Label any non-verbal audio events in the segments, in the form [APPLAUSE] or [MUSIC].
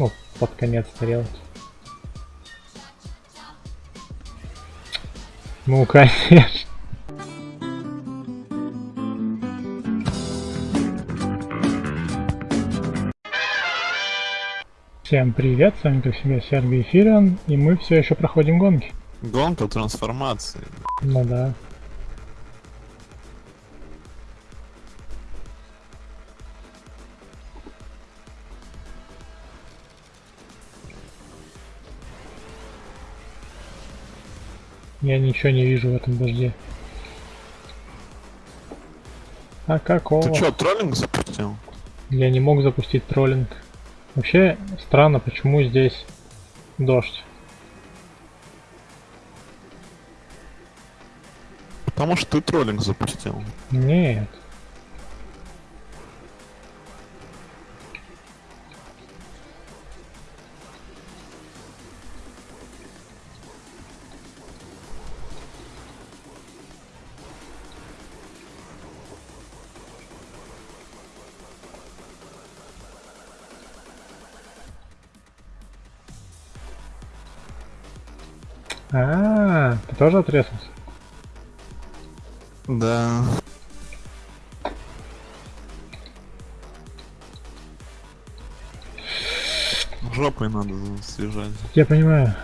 Ну, под конец тарелки. Ну, [LAUGHS] конечно. Всем привет, с вами как всегда Сергей Эфириан, и мы все еще проходим гонки. Гонка трансформации. Ну да. Я ничего не вижу в этом дожде. А какого? Ты что, троллинг запустил? Я не мог запустить троллинг. Вообще странно, почему здесь дождь. Потому что ты троллинг запустил. Нет. А, -а, -а ты тоже отрезался? Да. Жопой надо свежать. Я понимаю.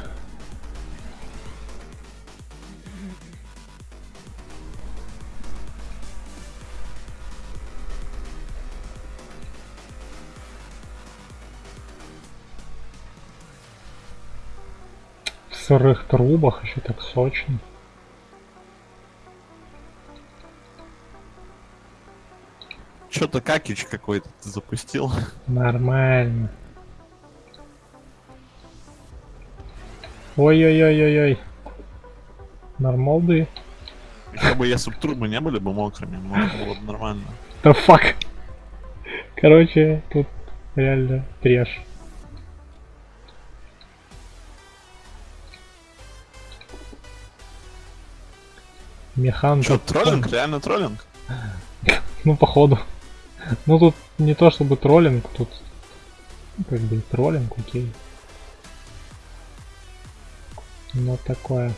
Сырых трубах еще так сочно. Что-то какич какой-то запустил. Нормально. Ой-ой-ой-ой-ой. Нормалды. Еще бы если бы трубы не были бы мокрыми, может было бы нормально. Да фак. Короче, тут реально треш. Механ. Что, троллинг? Реально троллинг? [LAUGHS] Ну, походу. Ну, тут не то чтобы троллинг, тут как бы троллинг, окей. Но такое.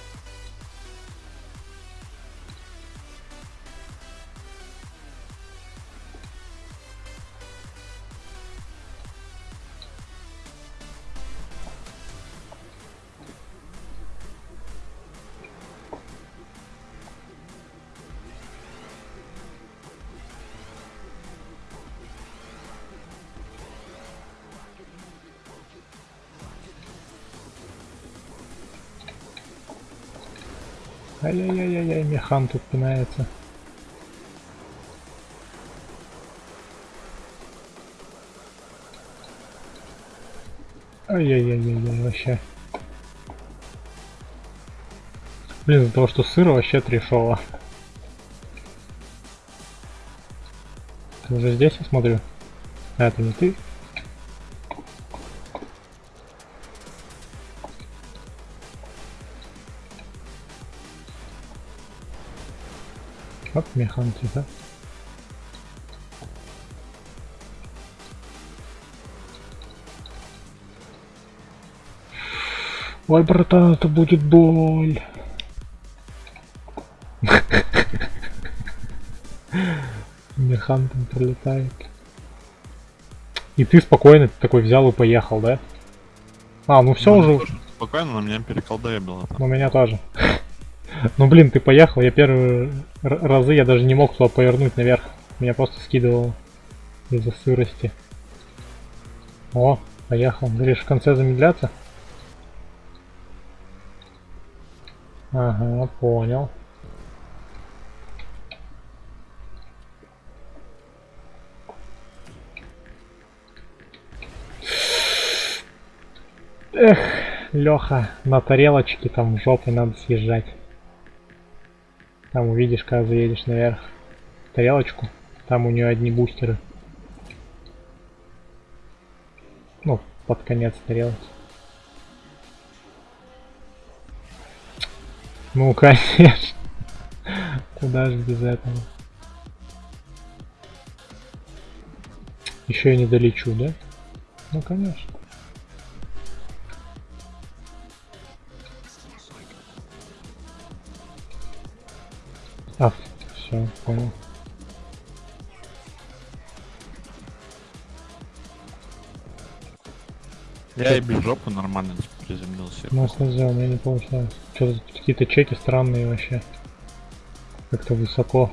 Ай-яй-яй-яй, механ тут пинается. Ай-яй-яй-яй, вообще. Блин, из-за того, что сыро вообще трешово. Ты уже здесь, я смотрю? А, это не ты? Оп, механ тихо. Ой, братан, это будет боль. [LAUGHS] Механ там пролетает. И ты спокойно такой взял и поехал, да? А, ну все уже. Спокойно, на меня переколдебило. У меня тоже. Ну блин, ты поехал, я первые разы я даже не мог туда повернуть наверх. Меня просто скидывало из-за сырости. О, поехал. Говоришь, в конце замедляться? Ага, понял. Эх, Леха, на тарелочке там жопой надо съезжать. Там увидишь, когда заедешь наверх. Тарелочку. Там у нее одни бустеры. Ну, под конец тарелки. Ну, [LAUGHS] конечно. Куда же без этого? Еще я не долечу, да? Ну, конечно. Понял. Я и без жопы нормально приземлился. Ну, сделал, у меня не получилось. Что-то какие-то чеки странные вообще. Как-то высоко.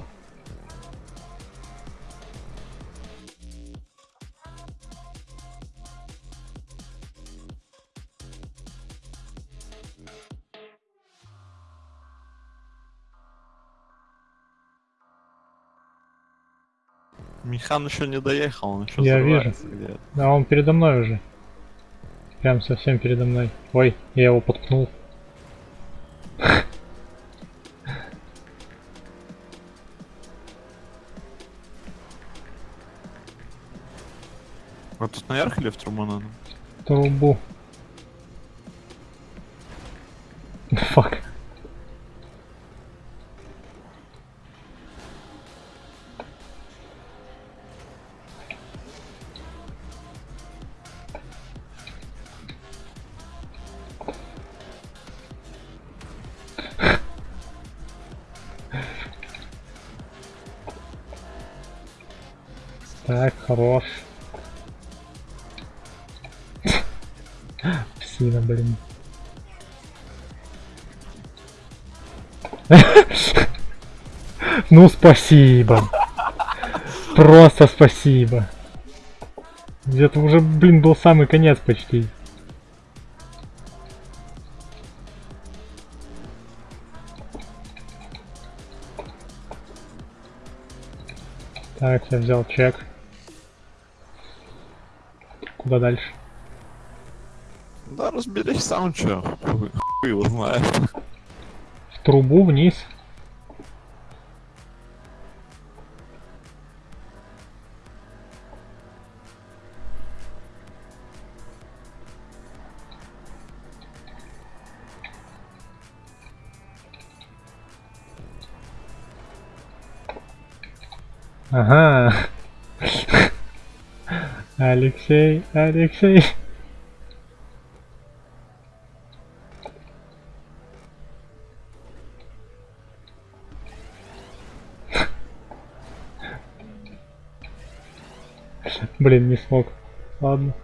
Михан еще не доехал, он еще Я взрывается где-то. А он передо мной уже. Прям совсем передо мной. Ой, я его подкнул. Вот тут наверх или в трубу надо? Трубу. Фак. Так, хорош. Псина, блин. Ну, спасибо. Просто спасибо. Это уже, блин, был самый конец почти. Так, я взял чек. Куда дальше? Да разберись сам, чё. Хуй, его знает. В трубу вниз. Ага. Алексей, Алексей. Блин, не смог. Ладно.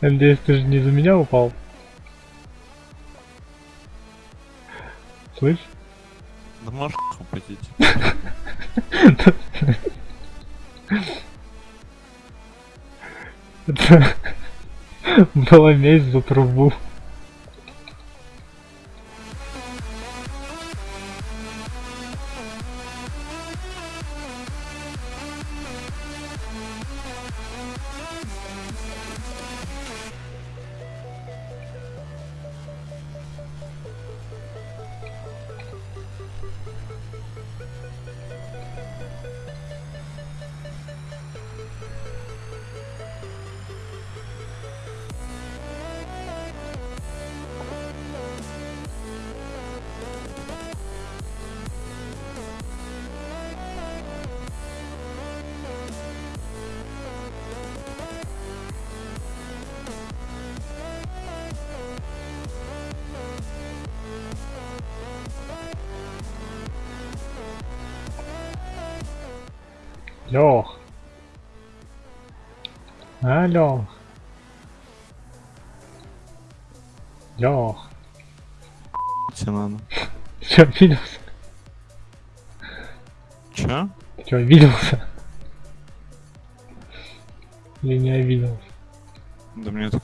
Надеюсь, ты же не за меня упал. Слышь? Да можешь упустить. [LAUGHS] Это была месть за трубу. Лех. А, Лех. Лех. Тебе надо. Че, обиделся? Чё? Че, обиделся? Или не обиделся? Да мне так